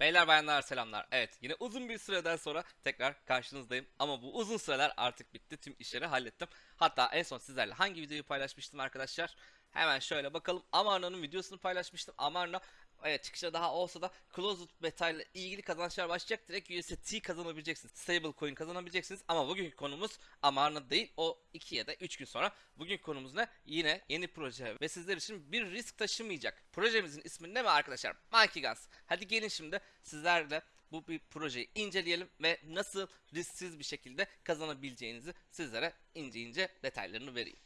Beyler bayanlar selamlar. Evet yine uzun bir süreden sonra tekrar karşınızdayım. Ama bu uzun süreler artık bitti. Tüm işleri hallettim. Hatta en son sizlerle hangi videoyu paylaşmıştım arkadaşlar? Hemen şöyle bakalım. Amarna'nın videosunu paylaşmıştım. Amarna evet çıkışa daha olsa da Closed Beta ile ilgili kazançlar başlayacak. Direkt USDT kazanabileceksiniz. Stable coin kazanabileceksiniz. Ama bugünkü konumuz Amarna değil. O 2 ya da 3 gün sonra. Bugünkü konumuz ne? Yine yeni proje ve sizler için bir risk taşımayacak. Projemizin ismi ne mi arkadaşlar? Monkey Guns. Hadi gelin şimdi sizlerle bu bir projeyi inceleyelim ve nasıl risksiz bir şekilde kazanabileceğinizi sizlere ince ince detaylarını vereyim.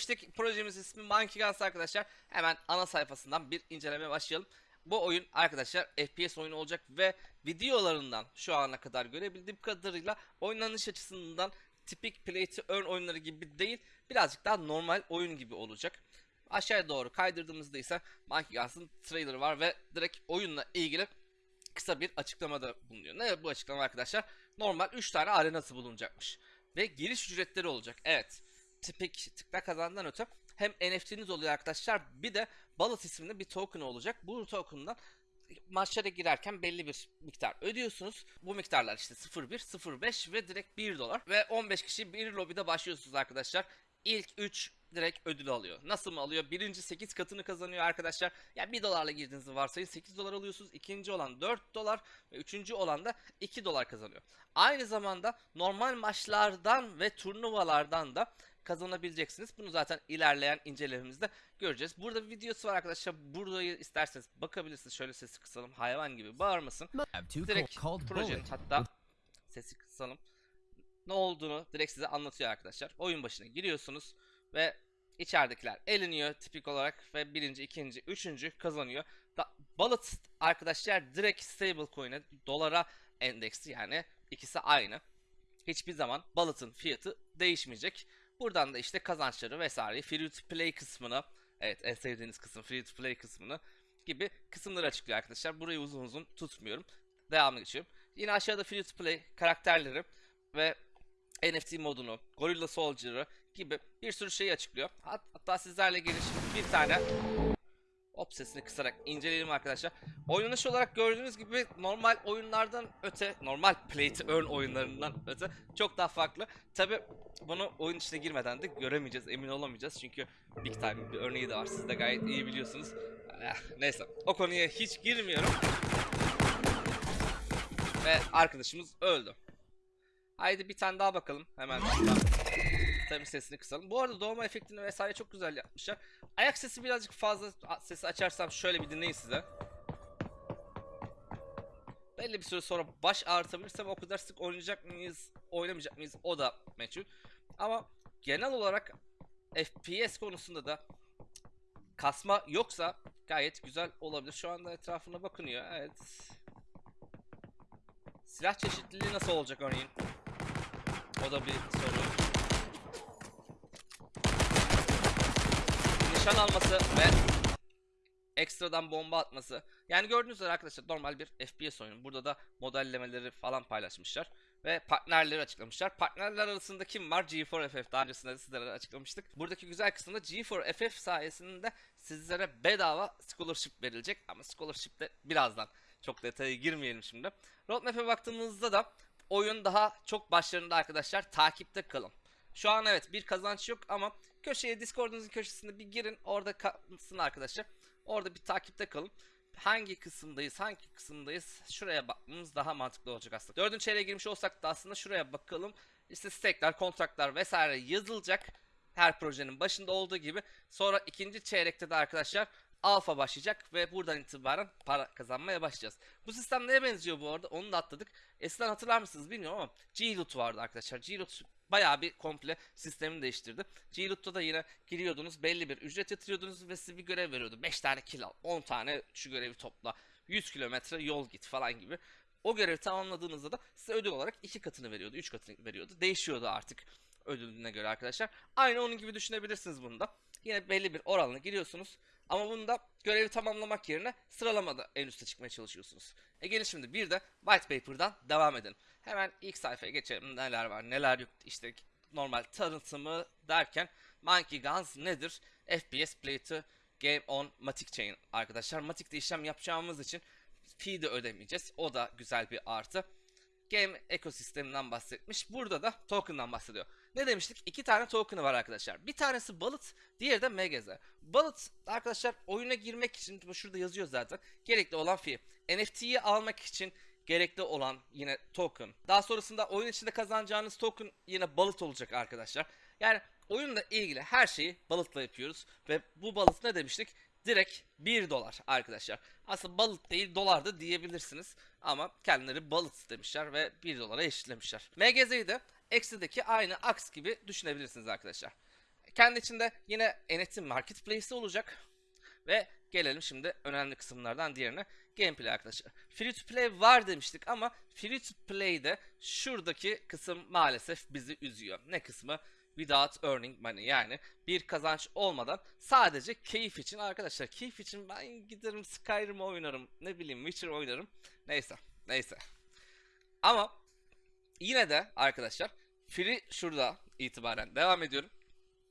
Ne demiştik? Projemiz ismi Monkey Guns arkadaşlar. Hemen ana sayfasından bir incelemeye başlayalım. Bu oyun arkadaşlar FPS oyunu olacak ve videolarından şu ana kadar görebildiğim kadarıyla oynanış açısından tipik play to earn oyunları gibi değil birazcık daha normal oyun gibi olacak. Aşağıya doğru kaydırdığımızda ise Monkey Guns'ın trailerı var ve direkt oyunla ilgili kısa bir açıklamada bulunuyor. Ne bu açıklama arkadaşlar? Normal 3 tane arenası bulunacakmış. Ve giriş ücretleri olacak. Evet. Tipik tıkla kazandan öte hem NFT'niz oluyor arkadaşlar bir de Ballot isminde bir token olacak. Bu token'dan maçlara girerken belli bir miktar ödüyorsunuz. Bu miktarlar işte 0.1, 0.5 ve direkt 1 dolar. Ve 15 kişi bir lobide başlıyorsunuz arkadaşlar. İlk 3 direkt ödül alıyor. Nasıl mı alıyor? Birinci 8 katını kazanıyor arkadaşlar. Yani 1 dolarla girdiğinizi varsayın 8 dolar alıyorsunuz. İkinci olan 4 dolar ve üçüncü olan da 2 dolar kazanıyor. Aynı zamanda normal maçlardan ve turnuvalardan da kazanabileceksiniz. Bunu zaten ilerleyen incelememizde göreceğiz. Burada bir videosu var arkadaşlar. Burayı isterseniz bakabilirsiniz. Şöyle sesi kısalım. Hayvan gibi bağırmasın. Direkt projenin hatta sesi kısalım. Ne olduğunu direkt size anlatıyor arkadaşlar. Oyun başına giriyorsunuz ve içeridekiler eleniyor tipik olarak ve birinci, ikinci, üçüncü kazanıyor. Da, Bullet arkadaşlar direkt stable coin'e dolara endeksli yani ikisi aynı. Hiçbir zaman Bullet'ın fiyatı değişmeyecek. Buradan da işte kazançları vesaire free to play kısmını evet en sevdiğiniz kısım free to play kısmını gibi kısımları açıklıyor arkadaşlar. Burayı uzun uzun tutmuyorum. Devamlı geçiyorum. Yine aşağıda free to play karakterleri ve NFT modunu, Gorilla Soldier'ı gibi bir sürü şeyi açıklıyor. Hat- hatta sizlerle gelin şimdi bir tane Hop sesini kısarak inceleyelim arkadaşlar. Oynanış olarak gördüğünüz gibi normal oyunlardan öte, normal play to earn oyunlarından öte çok daha farklı. Tabi bunu oyun içine girmeden de göremeyeceğiz, emin olamayacağız. Çünkü Big Time bir örneği de var. Siz de gayet iyi biliyorsunuz. Eh, Neyse, o konuya hiç girmiyorum. Ve arkadaşımız öldü. Haydi bir tane daha bakalım. Hemen tabii sesini kısalım. Bu arada doğma efektini vesaire çok güzel yapmışlar. Ayak sesi birazcık fazla sesi açarsam şöyle bir dinleyin size. Belli bir süre sonra baş ağrıtabilirsem o kadar sık oynayacak mıyız, oynamayacak mıyız o da meçhul. Ama genel olarak FPS konusunda da kasma yoksa gayet güzel olabilir. Şu anda etrafına bakınıyor. Evet. Silah çeşitliliği nasıl olacak örneğin? O da bir soru. Nişan alması ve ekstradan bomba atması. Yani gördüğünüz üzere arkadaşlar normal bir FPS oyunu. Burada da modellemeleri falan paylaşmışlar. Ve partnerleri açıklamışlar. Partnerler arasında kim var? G4FF. Daha öncesinde de sizlere açıklamıştık. Buradaki güzel kısımda G4FF sayesinde sizlere bedava scholarship verilecek. Ama scholarship de birazdan. Çok detaya girmeyelim şimdi. Roadmap'e baktığımızda da oyun daha çok başlarında arkadaşlar. Takipte kalın. Şu an evet bir kazanç yok ama köşeye Discord'unuzun köşesinde bir girin. Orada kalsın arkadaşlar. Orada bir takipte kalın. Hangi kısımdayız, hangi kısımdayız şuraya bakmamız daha mantıklı olacak aslında. Dördüncü çeyreğe girmiş olsak da aslında şuraya bakalım. İşte stake'ler, kontratlar vesaire yazılacak. Her projenin başında olduğu gibi. Sonra ikinci çeyrekte de arkadaşlar alfa başlayacak ve buradan itibaren para kazanmaya başlayacağız. Bu sistem neye benziyor bu arada? Onu da atladık. Eskiden hatırlar mısınız bilmiyorum ama G-Loot vardı arkadaşlar. G-Loot bayağı bir komple sistemini değiştirdi. G-Loot'ta da yine giriyordunuz belli bir ücret yatırıyordunuz ve size bir görev veriyordu. 5 tane kill al, 10 tane şu görevi topla, 100 kilometre yol git falan gibi. O görevi tamamladığınızda da size ödül olarak 2 katını veriyordu, 3 katını veriyordu. Değişiyordu artık ödülüne göre arkadaşlar. Aynı onun gibi düşünebilirsiniz bunu da. Yine belli bir oranla giriyorsunuz. Ama bunda görevi tamamlamak yerine sıralamada en üste çıkmaya çalışıyorsunuz. E gelin şimdi bir de white paper'dan devam edelim. Hemen ilk sayfaya geçelim. Neler var neler yok işte normal tanıtımı derken Monkey Guns nedir? FPS Play to Game on Matic Chain arkadaşlar. Matic'te işlem yapacağımız için fee de ödemeyeceğiz. O da güzel bir artı. Game ekosisteminden bahsetmiş. Burada da token'dan bahsediyor. Ne demiştik? İki tane token'ı var arkadaşlar. Bir tanesi Bullet, diğeri de MGZ. Bullet arkadaşlar oyuna girmek için şurada yazıyor zaten. Gerekli olan fee. NFT'yi almak için gerekli olan yine token. Daha sonrasında oyun içinde kazanacağınız token yine Bullet olacak arkadaşlar. Yani oyunla ilgili her şeyi Bullet'la yapıyoruz ve bu Bullet ne demiştik? Direkt 1 dolar arkadaşlar. Aslında Bullet değil dolar da diyebilirsiniz. Ama kendileri Bullet demişler ve 1 dolara eşitlemişler. MGZ'yi de X'deki aynı Ax gibi düşünebilirsiniz arkadaşlar. Kendi içinde yine NFT Marketplace'i olacak. Ve gelelim şimdi önemli kısımlardan diğerine. Gameplay arkadaşlar. Free to play var demiştik ama free to play'de şuradaki kısım maalesef bizi üzüyor. Ne kısmı? Without earning money. Yani bir kazanç olmadan sadece keyif için. Arkadaşlar keyif için ben giderim Skyrim oynarım ne bileyim Witcher oynarım. Neyse neyse. Ama yine de arkadaşlar free şurada itibaren devam ediyorum.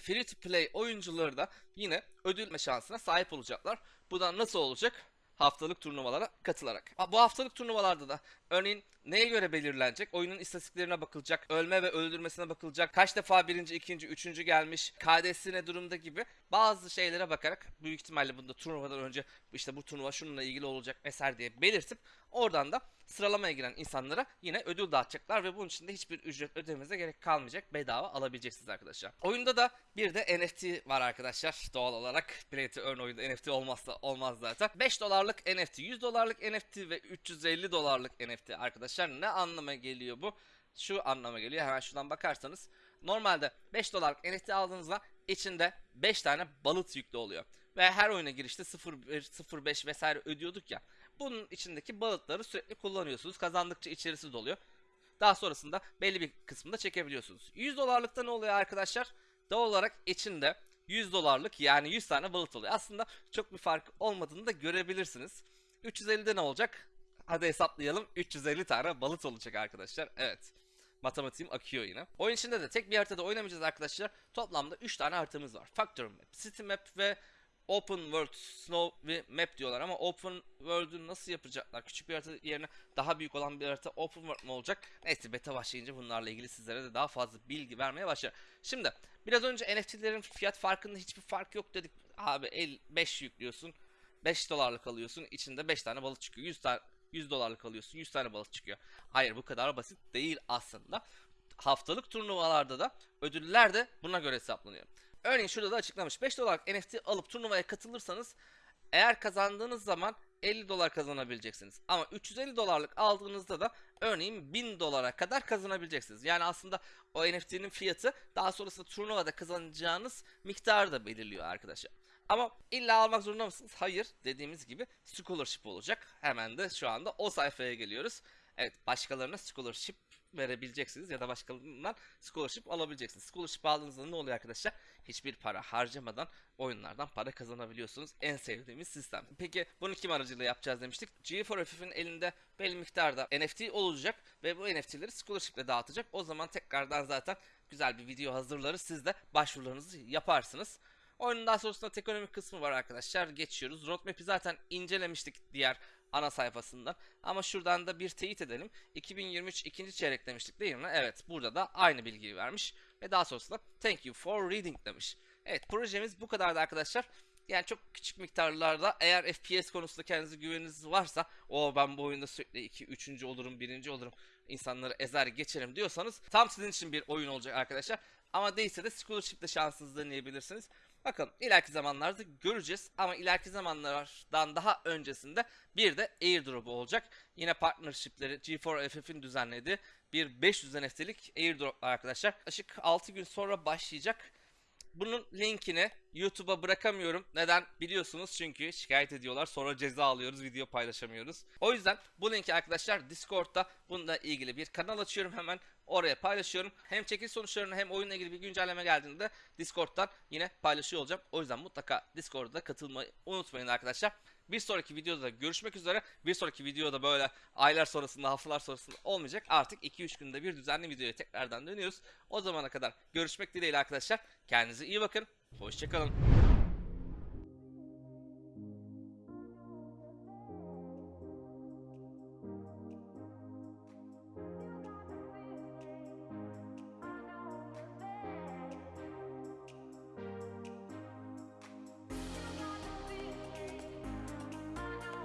Free to play oyuncuları da yine ödül şansına sahip olacaklar. Bu da nasıl olacak? Haftalık turnuvalara katılarak. Bu haftalık turnuvalarda da örneğin neye göre belirlenecek? Oyunun istatistiklerine bakılacak, ölme ve öldürmesine bakılacak, kaç defa birinci, ikinci, üçüncü gelmiş, KD'si ne durumda gibi bazı şeylere bakarak büyük ihtimalle bunda turnuvadan önce işte bu turnuva şununla ilgili olacak vesaire diye belirtip oradan da sıralamaya giren insanlara yine ödül dağıtacaklar ve bunun için de hiçbir ücret ödemenize gerek kalmayacak. Bedava alabileceksiniz arkadaşlar. Oyunda da bir de NFT var arkadaşlar. Doğal olarak Play Earn oyunda NFT olmazsa olmaz zaten. 5 dolarlık NFT, 100 dolarlık NFT ve 350 dolarlık NFT arkadaşlar. Ne anlama geliyor bu? Şu anlama geliyor. Hemen şuradan bakarsanız. Normalde 5 dolarlık NFT aldığınızda içinde 5 tane balıt yüklü oluyor. Ve her oyuna girişte 0.1, 0.5 vesaire ödüyorduk ya. Bunun içindeki balıkları sürekli kullanıyorsunuz. Kazandıkça içerisi doluyor. Daha sonrasında belli bir kısmında çekebiliyorsunuz. 100 dolarlıkta ne oluyor arkadaşlar? Doğal olarak içinde 100 dolarlık yani 100 tane balık oluyor. Aslında çok bir fark olmadığını da görebilirsiniz. 350'de ne olacak? Hadi hesaplayalım. 350 tane balık olacak arkadaşlar. Evet. Matematiğim akıyor yine. Oyun içinde de tek bir haritada oynamayacağız arkadaşlar. Toplamda 3 tane haritamız var. Factory Map, City Map ve Open World, Snow ve Map diyorlar ama Open World'ü nasıl yapacaklar? Küçük bir harita yerine daha büyük olan bir harita Open World mu olacak? Neyse beta başlayınca bunlarla ilgili sizlere de daha fazla bilgi vermeye başlar. Şimdi biraz önce NFT'lerin fiyat farkında hiçbir fark yok dedik. Abi el 5 yüklüyorsun. 5 dolarlık alıyorsun. içinde 5 tane balık çıkıyor. 100 tane 100 dolarlık alıyorsun. 100 tane balık çıkıyor. Hayır bu kadar basit değil aslında. Haftalık turnuvalarda da ödüller de buna göre hesaplanıyor. Örneğin şurada da açıklamış. 5 dolarlık NFT alıp turnuvaya katılırsanız eğer kazandığınız zaman 50 dolar kazanabileceksiniz. Ama 350 dolarlık aldığınızda da örneğin 1000 dolara kadar kazanabileceksiniz. Yani aslında o NFT'nin fiyatı daha sonrasında turnuvada kazanacağınız miktarı da belirliyor arkadaşlar. Ama illa almak zorunda mısınız? Hayır. Dediğimiz gibi scholarship olacak. Hemen de şu anda o sayfaya geliyoruz. Evet başkalarına scholarship verebileceksiniz ya da başkalarından scholarship alabileceksiniz. Scholarship aldığınızda ne oluyor arkadaşlar? Hiçbir para harcamadan oyunlardan para kazanabiliyorsunuz. En sevdiğimiz sistem. Peki bunu kim aracılığıyla yapacağız demiştik. G4FF'in elinde belli miktarda NFT olacak ve bu NFT'leri scholarship ile dağıtacak. O zaman tekrardan zaten güzel bir video hazırlarız. Siz de başvurularınızı yaparsınız. Oyunun daha sonrasında ekonomik kısmı var arkadaşlar. Geçiyoruz. Roadmap'i zaten incelemiştik diğer ana sayfasından. Ama şuradan da bir teyit edelim. 2023 ikinci çeyrek demiştik değil mi? Evet burada da aynı bilgiyi vermiş. Ve daha sonrasında thank you for reading demiş. Evet projemiz bu kadardı arkadaşlar. Yani çok küçük miktarlarda eğer FPS konusunda kendinize güveniniz varsa o ben bu oyunda sürekli 2 3. olurum 1. olurum insanları ezer geçerim diyorsanız tam sizin için bir oyun olacak arkadaşlar. Ama değilse de scholarship'te şansınızı deneyebilirsiniz. Bakın ileriki zamanlarda göreceğiz ama ileriki zamanlardan daha öncesinde bir de airdrop'u olacak. Yine partnership'leri G4FF'in düzenlediği bir 500 NFT'lik airdrop arkadaşlar. Yaklaşık 6 gün sonra başlayacak. Bunun linkini YouTube'a bırakamıyorum. Neden? Biliyorsunuz çünkü şikayet ediyorlar. Sonra ceza alıyoruz, video paylaşamıyoruz. O yüzden bu linki arkadaşlar Discord'da bununla ilgili bir kanal açıyorum hemen. Oraya paylaşıyorum. Hem çekiliş sonuçlarını hem oyunla ilgili bir güncelleme geldiğinde Discord'dan yine paylaşıyor olacağım. O yüzden mutlaka Discord'da katılmayı unutmayın arkadaşlar. Bir sonraki videoda görüşmek üzere. Bir sonraki videoda böyle aylar sonrasında, haftalar sonrasında olmayacak. Artık 2-3 günde bir düzenli videoya tekrardan dönüyoruz. O zamana kadar görüşmek dileğiyle arkadaşlar. Kendinize iyi bakın. Hoşçakalın.